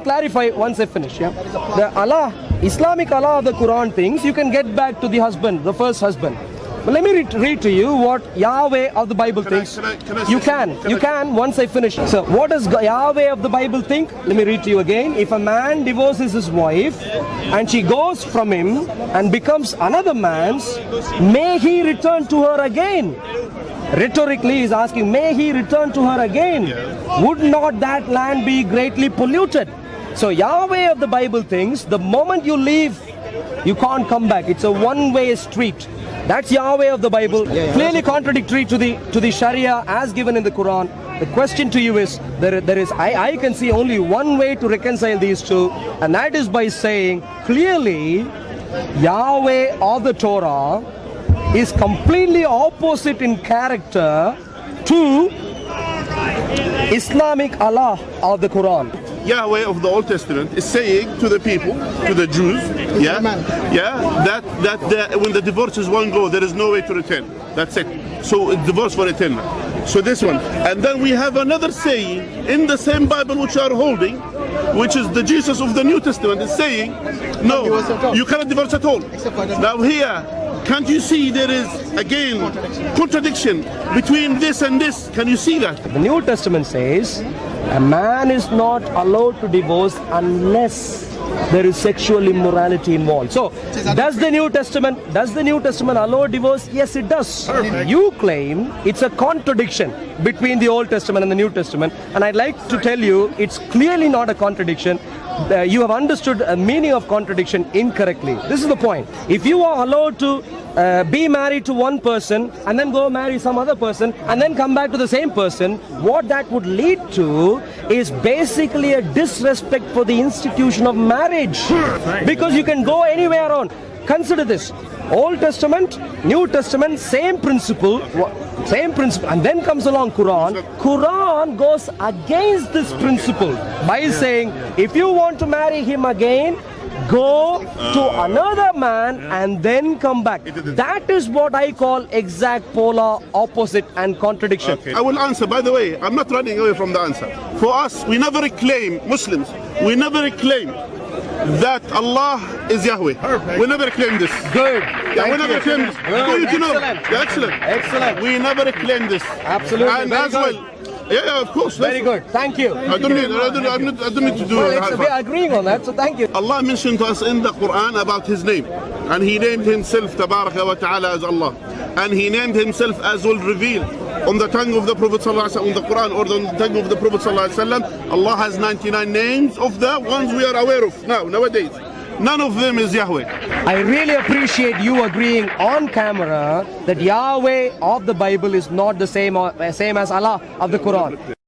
clarify once I finish. Yeah, the Allah, Islamic Allah of the Quran things you can get back to the husband, the first husband. But let me read, read to you what Yahweh of the Bible Can I- thinks. can I- can I you can, you I- can once I finish. So, what does Yahweh of the Bible think? Let me read to you again. If a man divorces his wife and she goes from him and becomes another man's, may he return to her again. Rhetorically, he's asking, may he return to her again? Would not that land be greatly polluted? So, Yahweh of the Bible thinks the moment you leave, you can't come back. It's a one-way street. That's Yahweh of the Bible, clearly contradictory to the to the Sharia as given in the Quran. The question to you is there, there is I, I can see only one way to reconcile these two, and that is by saying clearly Yahweh of the Torah is completely opposite in character to Islamic Allah of the Quran. Yahweh of the Old Testament is saying to the people, to the Jews, yeah, yeah, that that the, when the divorce is one go, there is no way to return. That's it. So divorce for eternal. So this one, and then we have another saying in the same Bible which you are holding, which is the Jesus of the New Testament, is saying, no, you cannot divorce at all. Now here, can't you see there is again contradiction between this and this? Can you see that? The New Testament says a man is not allowed to divorce unless there is sexual immorality involved. So, does the New Testament does the New Testament allow divorce? Yes, it does. You claim it's a contradiction between the Old Testament and the New Testament, and I'd like to tell you it's clearly not a contradiction. Uh, you have understood a meaning of contradiction incorrectly. This is the point. If you are allowed to uh, be married to one person and then go marry some other person and then come back to the same person, what that would lead to is basically a disrespect for the institution of marriage. Because you can go anywhere on. Consider this Old Testament, New Testament, same principle, same principle, and then comes along Quran. Quran goes against this principle by saying, if you want to marry him again, go to uh, another man and then come back. That is what I call exact polar opposite and contradiction. I will answer. By the way, I'm not running away from the answer. For us, we never claim, Muslims, we never claim that Allah is Yahweh. We never claim this. Good. Yeah, Thank we never claim this. Good. Good to know. Excellent. Yeah, excellent. Excellent. We never claim this. Absolutely. And Very as good. well. Yeah, yeah, of course. Very good. Thank you. I don't need. I don't, I'm not, I don't need to do Well, it. we are agreeing on that, so thank you. Allah mentioned to us in the Quran about His name, and He named Himself Tabaraka wa Taala as Allah, and He named Himself as will reveal on the tongue of the Prophet on the Quran or on the tongue of the Prophet Allah has 99 names of the ones we are aware of now nowadays. None of them is Yahweh. I really appreciate you agreeing on camera that Yahweh of the Bible is not the same, or, uh, same as Allah of the Quran.